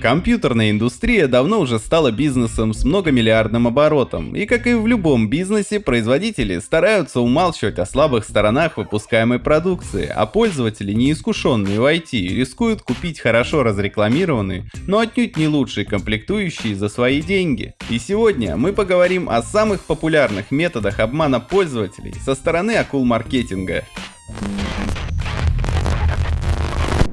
Компьютерная индустрия давно уже стала бизнесом с многомиллиардным оборотом, и как и в любом бизнесе, производители стараются умалчивать о слабых сторонах выпускаемой продукции, а пользователи, неискушенные в IT, рискуют купить хорошо разрекламированные, но отнюдь не лучшие комплектующие за свои деньги. И сегодня мы поговорим о самых популярных методах обмана пользователей со стороны акул маркетинга.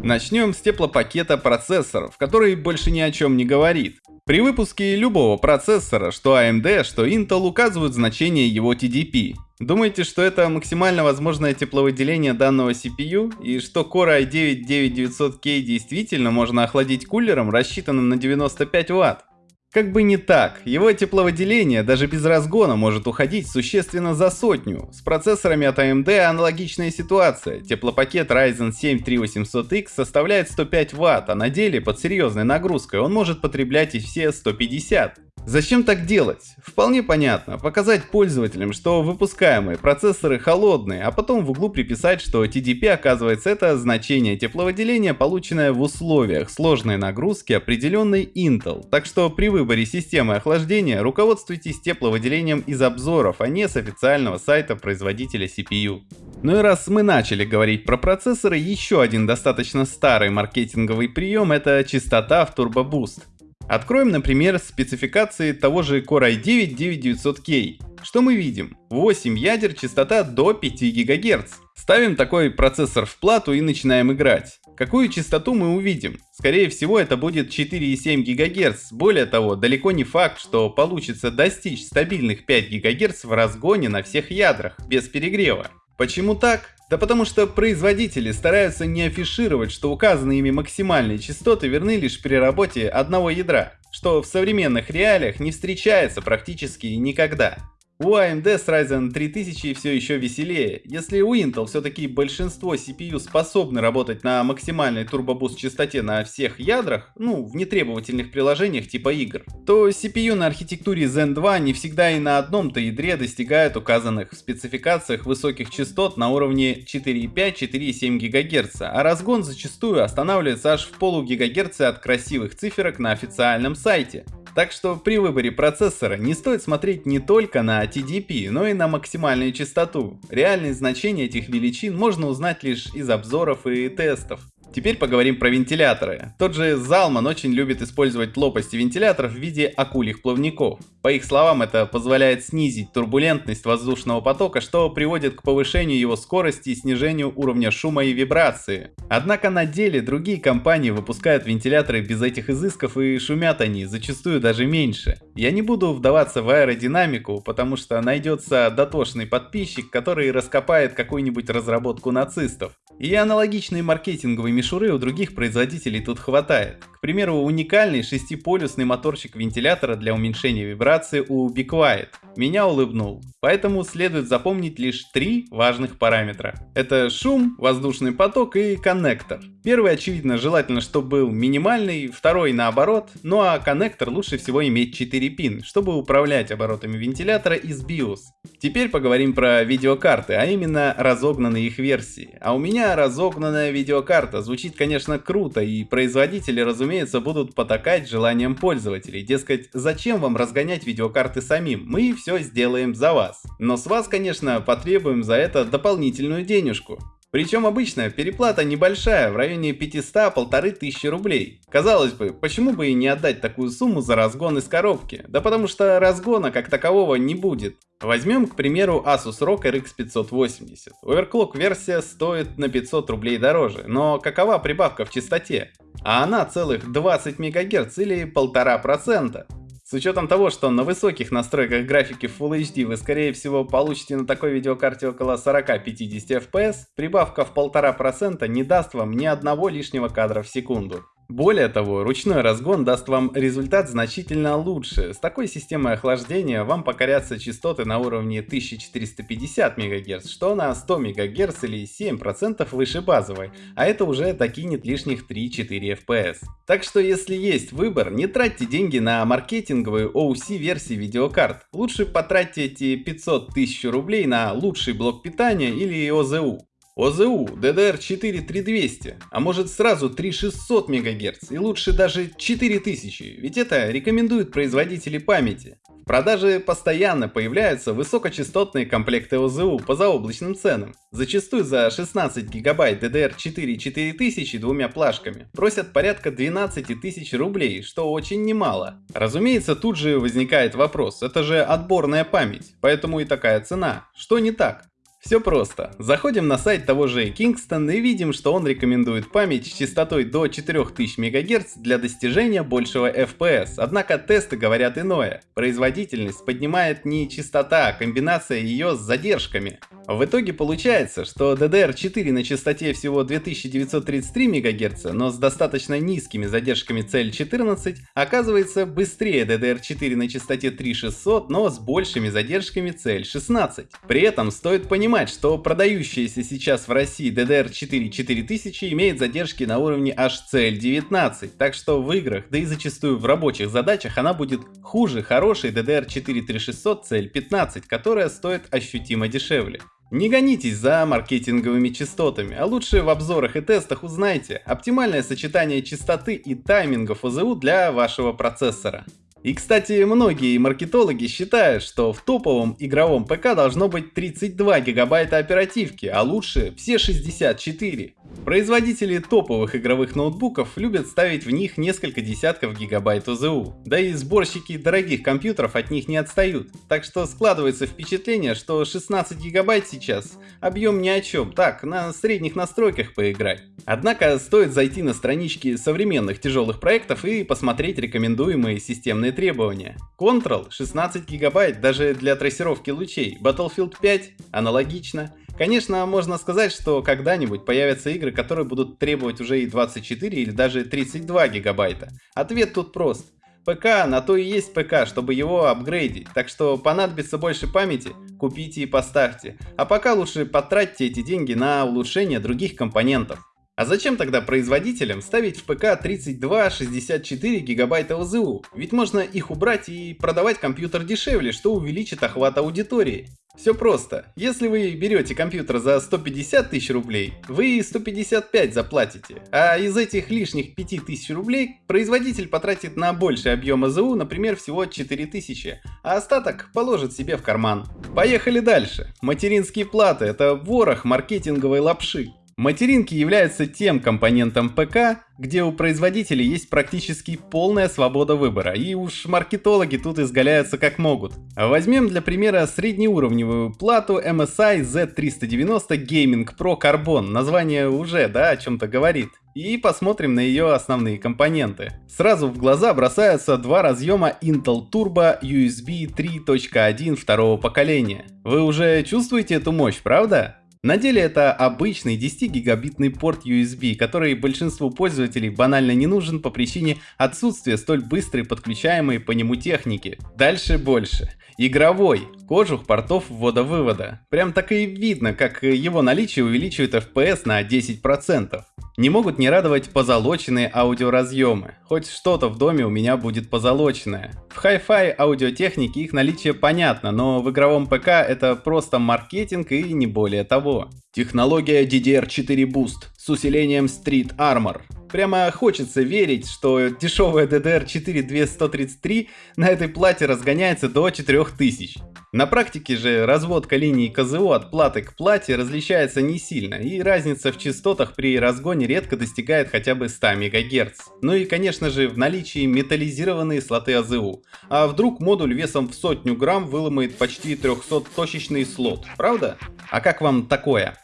Начнем с теплопакета процессоров, который больше ни о чем не говорит. При выпуске любого процессора, что AMD, что Intel указывают значение его TDP. Думаете, что это максимально возможное тепловыделение данного CPU и что Core i9-9900K действительно можно охладить кулером, рассчитанным на 95 Вт? Как бы не так, его тепловыделение даже без разгона может уходить существенно за сотню. С процессорами от AMD аналогичная ситуация. Теплопакет Ryzen 7 3800X составляет 105 Вт, а на деле под серьезной нагрузкой он может потреблять и все 150. Зачем так делать? Вполне понятно. Показать пользователям, что выпускаемые процессоры холодные, а потом в углу приписать, что TDP оказывается это значение тепловыделения, полученное в условиях сложной нагрузки определенной Intel. Так что при выборе системы охлаждения руководствуйтесь тепловыделением из обзоров, а не с официального сайта производителя CPU. Ну и раз мы начали говорить про процессоры, еще один достаточно старый маркетинговый прием это частота в Turbo Boost. Откроем, например, спецификации того же Core i9-9900K. Что мы видим? 8 ядер, частота до 5 ГГц. Ставим такой процессор в плату и начинаем играть. Какую частоту мы увидим? Скорее всего это будет 4,7 ГГц. Более того, далеко не факт, что получится достичь стабильных 5 ГГц в разгоне на всех ядрах, без перегрева. Почему так? Да потому что производители стараются не афишировать, что указанные ими максимальные частоты верны лишь при работе одного ядра, что в современных реалиях не встречается практически никогда. У AMD с Ryzen 3000 все еще веселее. Если у Intel все-таки большинство CPU способны работать на максимальной турбобуст частоте на всех ядрах, ну, в нетребовательных приложениях типа игр, то CPU на архитектуре Zen 2 не всегда и на одном-то ядре достигают указанных в спецификациях высоких частот на уровне 4,5-4,7 ГГц, а разгон зачастую останавливается аж в полу ГГц от красивых циферок на официальном сайте. Так что при выборе процессора не стоит смотреть не только на TDP, но и на максимальную частоту. Реальные значения этих величин можно узнать лишь из обзоров и тестов. Теперь поговорим про вентиляторы. Тот же Zalman очень любит использовать лопасти вентиляторов в виде акульих плавников. По их словам, это позволяет снизить турбулентность воздушного потока, что приводит к повышению его скорости и снижению уровня шума и вибрации. Однако на деле другие компании выпускают вентиляторы без этих изысков и шумят они зачастую даже меньше. Я не буду вдаваться в аэродинамику, потому что найдется дотошный подписчик, который раскопает какую-нибудь разработку нацистов. И аналогичные маркетинговые мишуры у других производителей тут хватает. К примеру, уникальный шестиполюсный моторчик вентилятора для уменьшения вибрации у Be Quiet меня улыбнул. Поэтому следует запомнить лишь три важных параметра. Это шум, воздушный поток и коннектор. Первый, очевидно, желательно, чтобы был минимальный, второй наоборот, ну а коннектор лучше всего иметь 4 пин, чтобы управлять оборотами вентилятора из BIOS. Теперь поговорим про видеокарты, а именно разогнанные их версии. А у меня разогнанная видеокарта звучит, конечно, круто, и производители, разумеется, будут потакать желанием пользователей. Дескать, зачем вам разгонять видеокарты самим? Мы все сделаем за вас. Но с вас, конечно, потребуем за это дополнительную денежку. Причем обычно переплата небольшая, в районе 500-1500 рублей. Казалось бы, почему бы и не отдать такую сумму за разгон из коробки? Да потому что разгона как такового не будет. Возьмем, к примеру, Asus ROG RX 580. Overclock версия стоит на 500 рублей дороже, но какова прибавка в частоте? А она целых 20 МГц или 1,5%. С учетом того, что на высоких настройках графики Full HD вы скорее всего получите на такой видеокарте около 40-50 FPS, прибавка в 1,5% не даст вам ни одного лишнего кадра в секунду. Более того, ручной разгон даст вам результат значительно лучше. С такой системой охлаждения вам покорятся частоты на уровне 1450 МГц, что на 100 МГц или 7% выше базовой, а это уже докинет лишних 3-4 FPS. Так что если есть выбор, не тратьте деньги на маркетинговые OC версии видеокарт. Лучше потратьте эти 500 тысяч рублей на лучший блок питания или ОЗУ. ОЗУ DDR4 3200, а может сразу 3600 МГц и лучше даже 4000, ведь это рекомендуют производители памяти. В продаже постоянно появляются высокочастотные комплекты ОЗУ по заоблачным ценам. Зачастую за 16 гигабайт DDR4 4000 двумя плашками просят порядка 12 тысяч рублей, что очень немало. Разумеется, тут же возникает вопрос, это же отборная память, поэтому и такая цена. Что не так? Все просто. Заходим на сайт того же Kingston и видим, что он рекомендует память с частотой до 4000 МГц для достижения большего FPS, однако тесты говорят иное. Производительность поднимает не частота, а комбинация ее с задержками. В итоге получается, что DDR4 на частоте всего 2933 МГц, но с достаточно низкими задержками CL14, оказывается быстрее DDR4 на частоте 3600, но с большими задержками CL16. При этом стоит понимать, понимать, что продающаяся сейчас в России DDR4 4000 имеет задержки на уровне HCL19, так что в играх, да и зачастую в рабочих задачах она будет хуже хорошей DDR4 3600 CL15, которая стоит ощутимо дешевле. Не гонитесь за маркетинговыми частотами, а лучше в обзорах и тестах узнайте оптимальное сочетание частоты и таймингов ОЗУ для вашего процессора. И кстати, многие маркетологи считают, что в топовом игровом ПК должно быть 32 гигабайта оперативки, а лучше все 64. Производители топовых игровых ноутбуков любят ставить в них несколько десятков гигабайт ОЗУ, да и сборщики дорогих компьютеров от них не отстают, так что складывается впечатление, что 16 гигабайт сейчас объем ни о чем, так, на средних настройках поиграть. Однако стоит зайти на странички современных тяжелых проектов и посмотреть рекомендуемые системные требования. Control 16 гигабайт даже для трассировки лучей, Battlefield 5 аналогично, Конечно, можно сказать, что когда-нибудь появятся игры, которые будут требовать уже и 24 или даже 32 гигабайта. Ответ тут прост. ПК на то и есть ПК, чтобы его апгрейдить, так что понадобится больше памяти, купите и поставьте. А пока лучше потратьте эти деньги на улучшение других компонентов. А зачем тогда производителям ставить в ПК 32-64 гигабайта ОЗУ? Ведь можно их убрать и продавать компьютер дешевле, что увеличит охват аудитории. Все просто. Если вы берете компьютер за 150 тысяч рублей, вы 155 заплатите, а из этих лишних 5000 рублей производитель потратит на больший объем АЗУ, например, всего 4000, а остаток положит себе в карман. Поехали дальше. Материнские платы – это ворох маркетинговой лапши. Материнки являются тем компонентом ПК, где у производителей есть практически полная свобода выбора, и уж маркетологи тут изгаляются как могут. Возьмем для примера среднеуровневую плату MSI Z390 Gaming Pro Carbon, название уже, да, о чем-то говорит. И посмотрим на ее основные компоненты. Сразу в глаза бросаются два разъема Intel Turbo USB 3.1 второго поколения. Вы уже чувствуете эту мощь, правда? На деле это обычный 10 гигабитный порт USB, который большинству пользователей банально не нужен по причине отсутствия столь быстрой подключаемой по нему техники. Дальше больше. Игровой. Кожух портов ввода-вывода. Прям так и видно, как его наличие увеличивает FPS на 10%. Не могут не радовать позолоченные аудиоразъемы. Хоть что-то в доме у меня будет позолоченное. В Hi-Fi аудиотехнике их наличие понятно, но в игровом ПК это просто маркетинг и не более того. Технология DDR4 Boost с усилением Street Armor. Прямо хочется верить, что дешевая DDR4 2133 на этой плате разгоняется до 4000. На практике же разводка линий КЗО от платы к плате различается не сильно, и разница в частотах при разгоне редко достигает хотя бы 100 МГц. Ну и конечно же в наличии металлизированные слоты АЗУ. А вдруг модуль весом в сотню грамм выломает почти 300-точечный слот, правда? А как вам такое?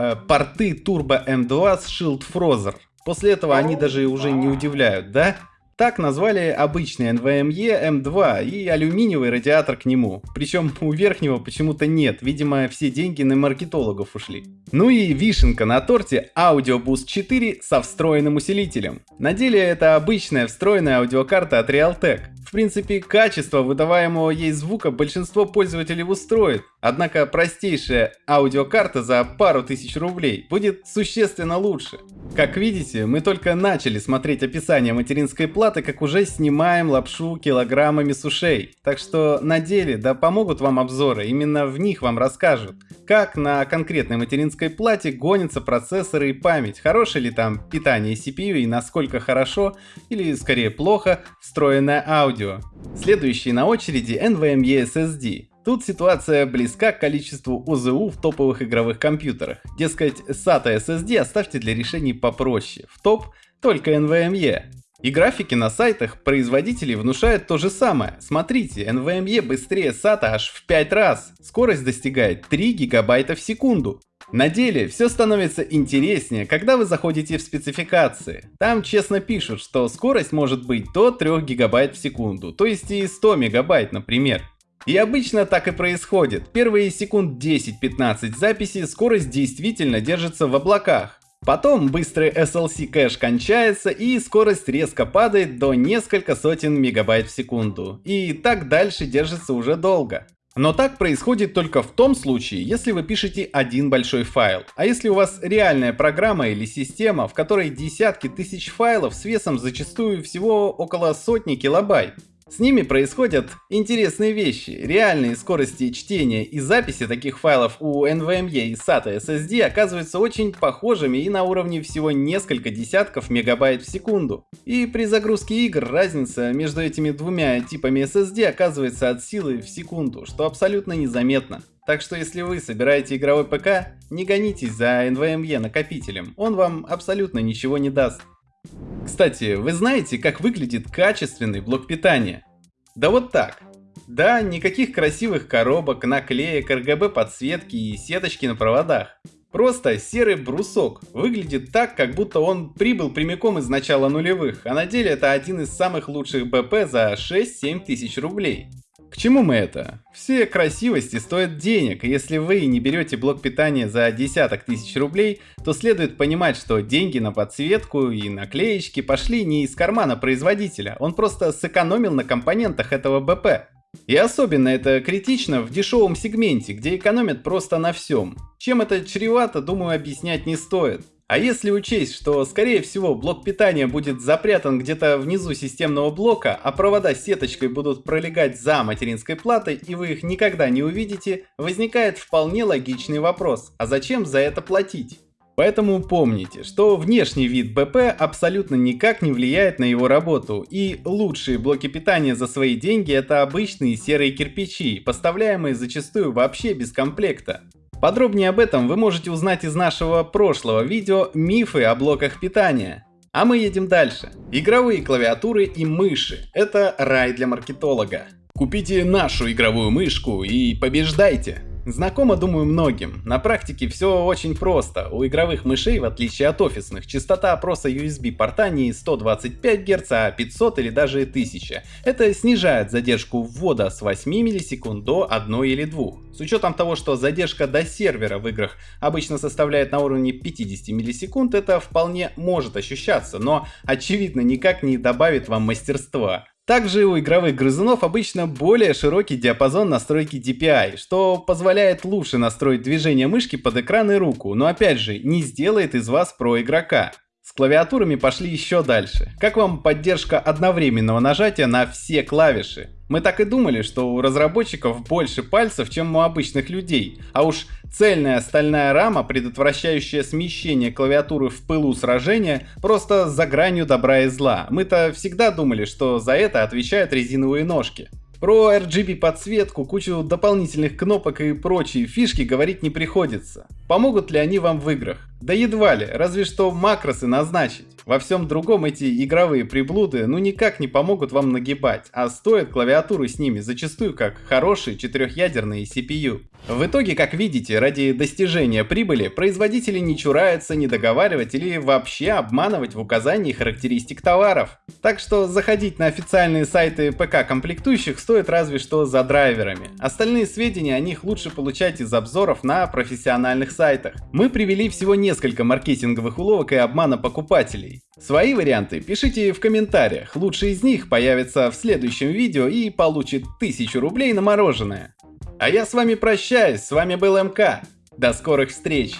Э, порты Turbo M2 с Shield Frozer. После этого они даже уже не удивляют, да? Так назвали обычный NVMe M2 и алюминиевый радиатор к нему. Причем у верхнего почему-то нет, видимо все деньги на маркетологов ушли. Ну и вишенка на торте Audio Boost 4 со встроенным усилителем. На деле это обычная встроенная аудиокарта от Realtek. В принципе, качество выдаваемого ей звука большинство пользователей устроит, однако простейшая аудиокарта за пару тысяч рублей будет существенно лучше. Как видите, мы только начали смотреть описание материнской платы, как уже снимаем лапшу килограммами сушей. Так что на деле да помогут вам обзоры, именно в них вам расскажут, как на конкретной материнской плате гонятся процессоры и память, хорошее ли там питание CPU и насколько хорошо, или скорее плохо, встроенное аудио. Следующий на очереди NVMe SSD. Тут ситуация близка к количеству ОЗУ в топовых игровых компьютерах. Дескать, SATA SSD оставьте для решений попроще. В топ только NVMe. И графики на сайтах производителей внушают то же самое. Смотрите, NVMe быстрее SATA аж в 5 раз. Скорость достигает 3 гигабайта в секунду. На деле все становится интереснее, когда вы заходите в спецификации. Там честно пишут, что скорость может быть до 3 гигабайт в секунду, то есть и 100 мегабайт, например. И обычно так и происходит. Первые секунд 10-15 записи скорость действительно держится в облаках. Потом быстрый SLC кэш кончается и скорость резко падает до несколько сотен мегабайт в секунду. И так дальше держится уже долго. Но так происходит только в том случае, если вы пишете один большой файл. А если у вас реальная программа или система, в которой десятки тысяч файлов с весом зачастую всего около сотни килобайт. С ними происходят интересные вещи. Реальные скорости чтения и записи таких файлов у NVMe и SATA SSD оказываются очень похожими и на уровне всего несколько десятков мегабайт в секунду. И при загрузке игр разница между этими двумя типами SSD оказывается от силы в секунду, что абсолютно незаметно. Так что если вы собираете игровой ПК, не гонитесь за NVMe накопителем, он вам абсолютно ничего не даст. Кстати, вы знаете, как выглядит качественный блок питания? Да вот так. Да, никаких красивых коробок, наклеек, RGB подсветки и сеточки на проводах. Просто серый брусок. Выглядит так, как будто он прибыл прямиком из начала нулевых, а на деле это один из самых лучших БП за 6-7 тысяч рублей. К чему мы это? Все красивости стоят денег, и если вы не берете блок питания за десяток тысяч рублей, то следует понимать, что деньги на подсветку и наклеечки пошли не из кармана производителя, он просто сэкономил на компонентах этого БП. И особенно это критично в дешевом сегменте, где экономят просто на всем. Чем это чревато, думаю, объяснять не стоит. А если учесть, что скорее всего блок питания будет запрятан где-то внизу системного блока, а провода сеточкой будут пролегать за материнской платой и вы их никогда не увидите, возникает вполне логичный вопрос, а зачем за это платить? Поэтому помните, что внешний вид БП абсолютно никак не влияет на его работу, и лучшие блоки питания за свои деньги это обычные серые кирпичи, поставляемые зачастую вообще без комплекта. Подробнее об этом вы можете узнать из нашего прошлого видео «Мифы о блоках питания». А мы едем дальше. Игровые клавиатуры и мыши – это рай для маркетолога. Купите нашу игровую мышку и побеждайте! Знакомо, думаю, многим. На практике все очень просто. У игровых мышей, в отличие от офисных, частота опроса USB порта не 125 Гц, а 500 или даже 1000. Это снижает задержку ввода с 8 миллисекунд до 1 или 2. С учетом того, что задержка до сервера в играх обычно составляет на уровне 50 миллисекунд, это вполне может ощущаться, но очевидно никак не добавит вам мастерства. Также у игровых грызунов обычно более широкий диапазон настройки DPI, что позволяет лучше настроить движение мышки под экран и руку, но опять же не сделает из вас про игрока. С клавиатурами пошли еще дальше. Как вам поддержка одновременного нажатия на все клавиши? Мы так и думали, что у разработчиков больше пальцев, чем у обычных людей, а уж цельная стальная рама, предотвращающая смещение клавиатуры в пылу сражения, просто за гранью добра и зла. Мы-то всегда думали, что за это отвечают резиновые ножки. Про RGB подсветку, кучу дополнительных кнопок и прочие фишки говорить не приходится. Помогут ли они вам в играх? Да едва ли, разве что макросы назначить. Во всем другом эти игровые приблуды ну никак не помогут вам нагибать, а стоят клавиатуру с ними зачастую как хорошие четырехъядерные CPU. В итоге, как видите, ради достижения прибыли производители не чураются не договаривать или вообще обманывать в указании характеристик товаров. Так что заходить на официальные сайты ПК комплектующих стоит разве что за драйверами. Остальные сведения о них лучше получать из обзоров на профессиональных сайтах. Мы привели всего несколько несколько маркетинговых уловок и обмана покупателей. Свои варианты пишите в комментариях, лучший из них появится в следующем видео и получит 1000 рублей на мороженое. А я с вами прощаюсь, с вами был МК. До скорых встреч!